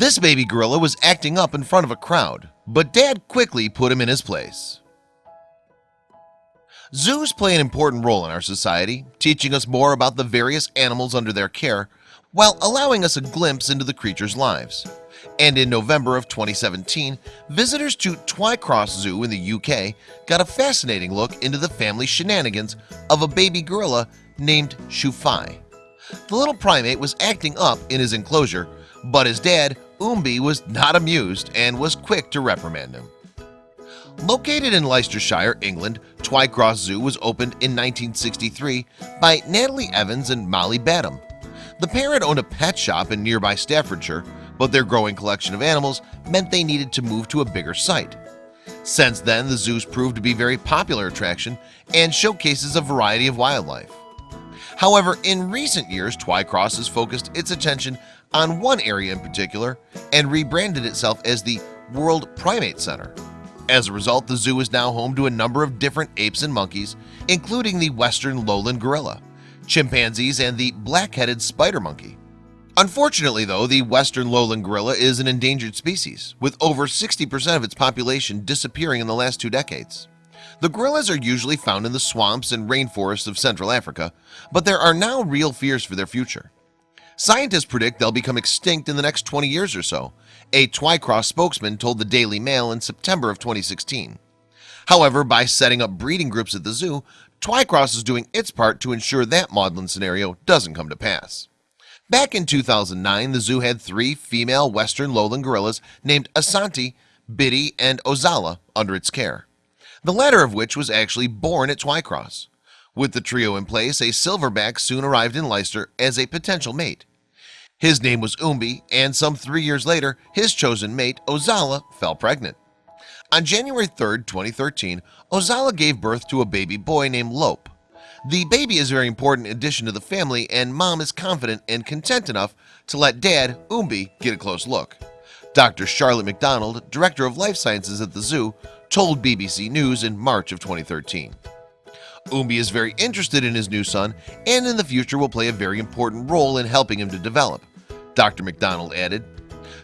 This baby gorilla was acting up in front of a crowd, but dad quickly put him in his place. Zoos play an important role in our society, teaching us more about the various animals under their care while allowing us a glimpse into the creatures' lives. And in November of 2017, visitors to Twycross Zoo in the UK got a fascinating look into the family shenanigans of a baby gorilla named Shufai. The little primate was acting up in his enclosure, but his dad, Umbi, was not amused and was quick to reprimand him. Located in Leicestershire, England, Twycross Zoo was opened in 1963 by Natalie Evans and Molly Badham. The parent owned a pet shop in nearby Staffordshire, but their growing collection of animals meant they needed to move to a bigger site. Since then, the zoos proved to be a very popular attraction and showcases a variety of wildlife. However, in recent years, Twycross has focused its attention on one area in particular and rebranded itself as the World Primate Center. As a result, the zoo is now home to a number of different apes and monkeys, including the western lowland gorilla, chimpanzees, and the black-headed spider monkey. Unfortunately, though, the western lowland gorilla is an endangered species, with over 60% of its population disappearing in the last two decades. The gorillas are usually found in the swamps and rainforests of Central Africa, but there are now real fears for their future. Scientists predict they'll become extinct in the next 20 years or so a Twycross spokesman told the Daily Mail in September of 2016 However by setting up breeding groups at the zoo Twycross is doing its part to ensure that maudlin scenario doesn't come to pass. Back in 2009 the zoo had three female western lowland gorillas named Asante Biddy and Ozala under its care the latter of which was actually born at Twycross. With the trio in place a silverback soon arrived in Leicester as a potential mate. His name was Umbi and some three years later his chosen mate Ozala fell pregnant. On January 3rd 2013 Ozala gave birth to a baby boy named Lope. The baby is a very important addition to the family and mom is confident and content enough to let dad Umbi get a close look Dr. Charlotte McDonald director of life sciences at the zoo told BBC News in March of 2013 Umbi is very interested in his new son and in the future will play a very important role in helping him to develop Dr. McDonald added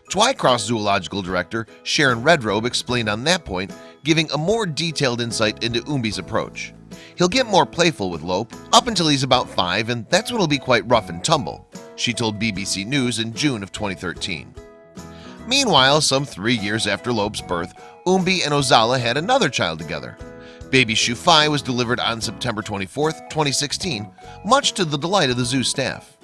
Twycross Zoological Director Sharon Redrobe explained on that point giving a more detailed insight into Umbi's approach He'll get more playful with Lope up until he's about five and that's when he'll be quite rough and tumble She told BBC News in June of 2013 Meanwhile some three years after Lope's birth Umbi and Ozala had another child together Baby Shufai was delivered on September 24, 2016 much to the delight of the zoo staff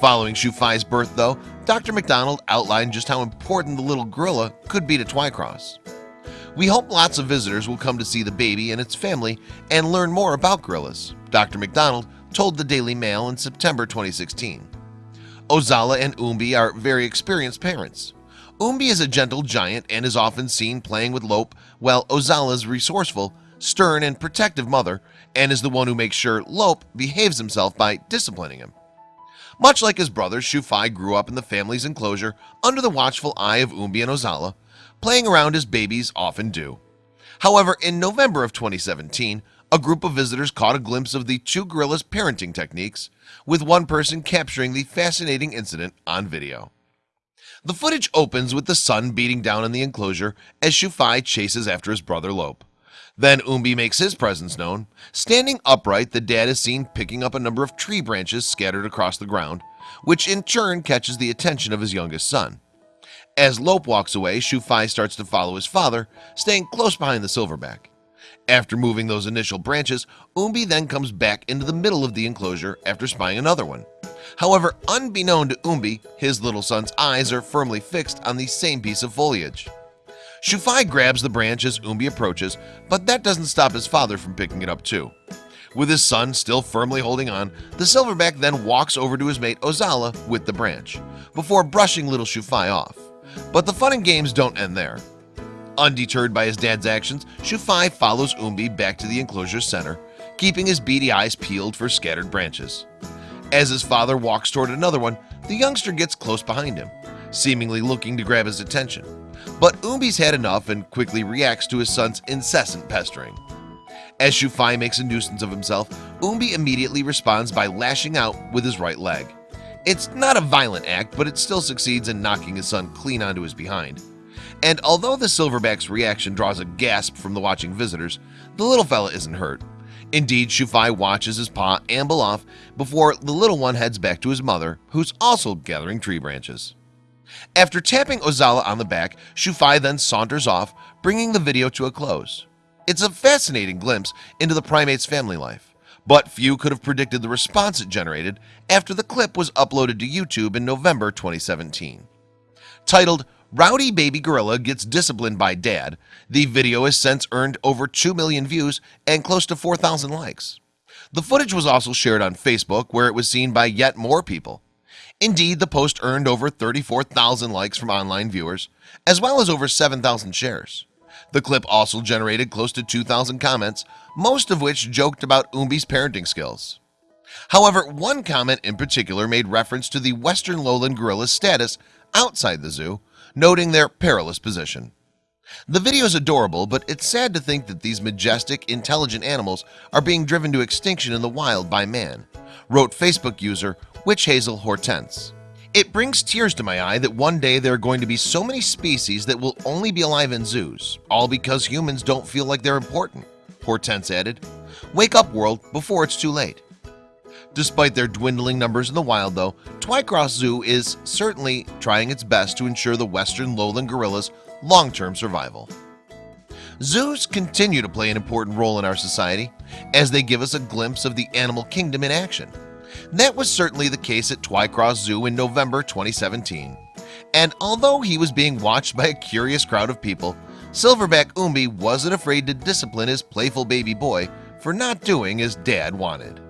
Following Shufai's birth though, Dr. McDonald outlined just how important the little gorilla could be to Twycross. We hope lots of visitors will come to see the baby and its family and learn more about gorillas. Dr. McDonald told the Daily Mail in September 2016. Ozala and Umbi are very experienced parents. Umbi is a gentle giant and is often seen playing with Lope while Ozala's resourceful, stern and protective mother and is the one who makes sure Lope behaves himself by disciplining him. Much like his brother Shufai grew up in the family's enclosure under the watchful eye of Umbi and Ozala Playing around as babies often do However in November of 2017 a group of visitors caught a glimpse of the two gorillas parenting techniques with one person capturing the fascinating incident on video The footage opens with the sun beating down on the enclosure as Shufai chases after his brother Lope then Umbi makes his presence known. Standing upright the dad is seen picking up a number of tree branches scattered across the ground which in turn catches the attention of his youngest son. As Lope walks away Shufai starts to follow his father staying close behind the silverback. After moving those initial branches Umbi then comes back into the middle of the enclosure after spying another one However unbeknown to Umbi his little son's eyes are firmly fixed on the same piece of foliage. Shufai grabs the branch as Umbi approaches but that doesn't stop his father from picking it up too. With his son still firmly holding on the silverback then walks over to his mate Ozala with the branch before brushing little Shufai off. But the fun and games don't end there. Undeterred by his dad's actions Shufai follows Umbi back to the enclosure center keeping his beady eyes peeled for scattered branches as his father walks toward another one the youngster gets close behind him seemingly looking to grab his attention but Umbi's had enough and quickly reacts to his son's incessant pestering as Shufai makes a nuisance of himself Umbi immediately responds by lashing out with his right leg It's not a violent act, but it still succeeds in knocking his son clean onto his behind. And although the silverback's reaction draws a gasp from the watching visitors, the little fella isn't hurt. Indeed, Shufai watches his paw amble off before the little one heads back to his mother, who's also gathering tree branches. After tapping Ozala on the back, Shufai then saunters off, bringing the video to a close. It's a fascinating glimpse into the primate's family life, but few could have predicted the response it generated after the clip was uploaded to YouTube in November 2017. Titled Rowdy baby gorilla gets disciplined by dad. The video has since earned over 2 million views and close to 4,000 likes. The footage was also shared on Facebook where it was seen by yet more people. Indeed the post earned over 34,000 likes from online viewers as well as over 7,000 shares. The clip also generated close to 2,000 comments most of which joked about Umbi's parenting skills. However, one comment in particular made reference to the western lowland gorilla's status outside the zoo noting their perilous position. The video is adorable but it's sad to think that these majestic intelligent animals are being driven to extinction in the wild by man wrote Facebook user Witch Hazel Hortense. It brings tears to my eye that one day there are going to be so many species that will only be alive in zoos all because humans don't feel like they're important Hortense added. Wake up world before it's too late Despite their dwindling numbers in the wild though Twycross Zoo is certainly trying its best to ensure the western lowland gorillas long-term survival. Zoos continue to play an important role in our society as they give us a glimpse of the animal kingdom in action. That was certainly the case at Twycross Zoo in November 2017 and although he was being watched by a curious crowd of people Silverback Umbi wasn't afraid to discipline his playful baby boy for not doing as dad wanted